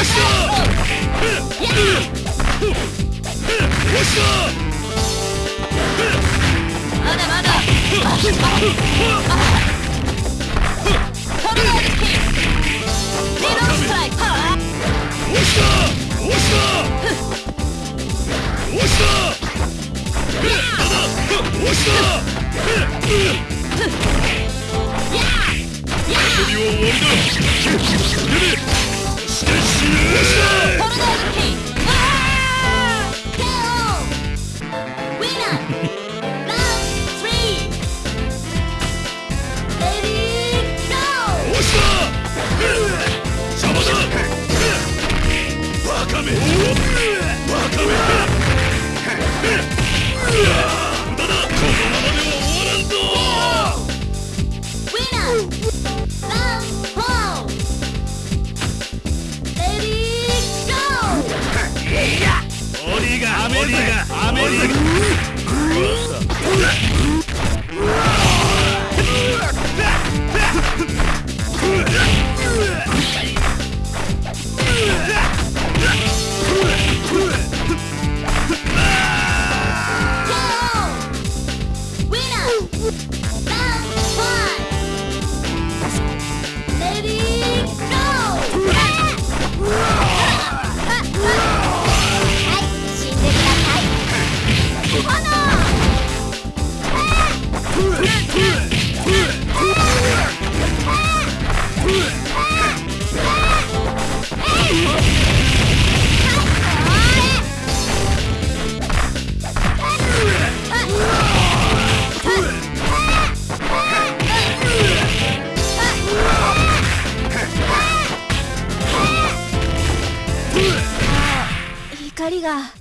Let's go! Yeah! オリがアメリがアメリが光が。